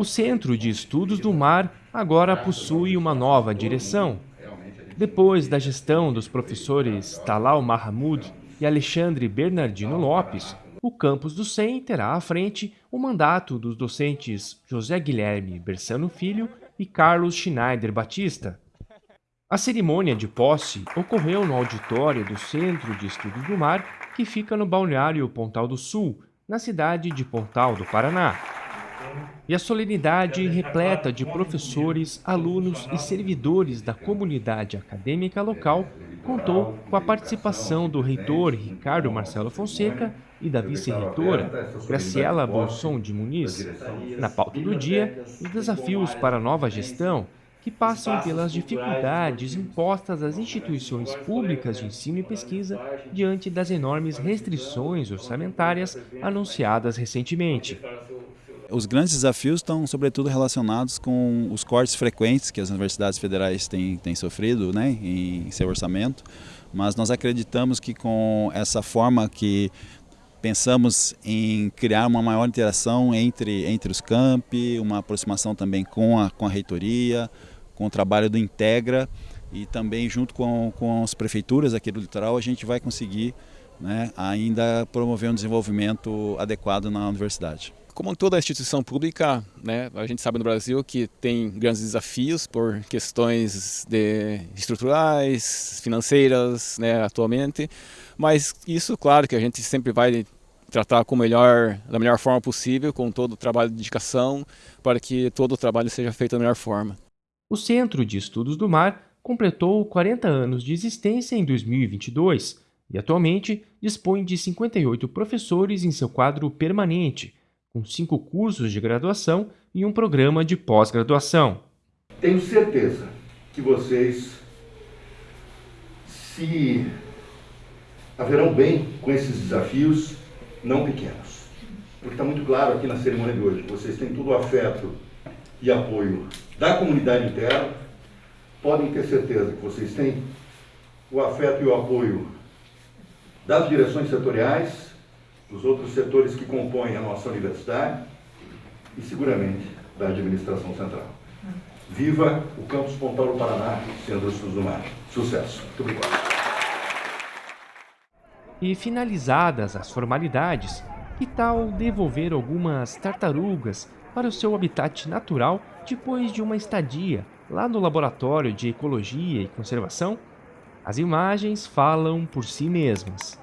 O Centro de Estudos do Mar agora possui uma nova direção. Depois da gestão dos professores Talal Mahmoud e Alexandre Bernardino Lopes, o campus do SEM terá à frente o mandato dos docentes José Guilherme Bersano Filho e Carlos Schneider Batista. A cerimônia de posse ocorreu no auditório do Centro de Estudos do Mar, que fica no balneário Pontal do Sul, na cidade de Pontal do Paraná. E a solenidade repleta de professores, alunos e servidores da comunidade acadêmica local contou com a participação do reitor Ricardo Marcelo Fonseca e da vice-reitora Graciela Bolson de Muniz. Na pauta do dia, os desafios para a nova gestão que passam pelas dificuldades impostas às instituições públicas de ensino e pesquisa diante das enormes restrições orçamentárias anunciadas recentemente. Os grandes desafios estão, sobretudo, relacionados com os cortes frequentes que as universidades federais têm, têm sofrido né, em seu orçamento, mas nós acreditamos que com essa forma que pensamos em criar uma maior interação entre, entre os campi, uma aproximação também com a, com a reitoria, com o trabalho do Integra e também junto com, com as prefeituras aqui do litoral a gente vai conseguir né, ainda promover um desenvolvimento adequado na universidade. Como toda instituição pública, né, a gente sabe no Brasil que tem grandes desafios por questões de estruturais, financeiras, né, atualmente, mas isso, claro, que a gente sempre vai tratar com melhor, da melhor forma possível, com todo o trabalho de dedicação, para que todo o trabalho seja feito da melhor forma. O Centro de Estudos do Mar completou 40 anos de existência em 2022 e atualmente dispõe de 58 professores em seu quadro permanente, com cinco cursos de graduação e um programa de pós-graduação. Tenho certeza que vocês se haverão bem com esses desafios não pequenos. Porque está muito claro aqui na cerimônia de hoje, vocês têm todo o afeto e apoio da comunidade interna, podem ter certeza que vocês têm o afeto e o apoio das direções setoriais, dos outros setores que compõem a nossa universidade e, seguramente, da administração central. Viva o Campus Pontal do Paraná, Centro Estudos do Mar. Sucesso. Muito obrigado. E finalizadas as formalidades, que tal devolver algumas tartarugas para o seu habitat natural depois de uma estadia lá no Laboratório de Ecologia e Conservação? As imagens falam por si mesmas.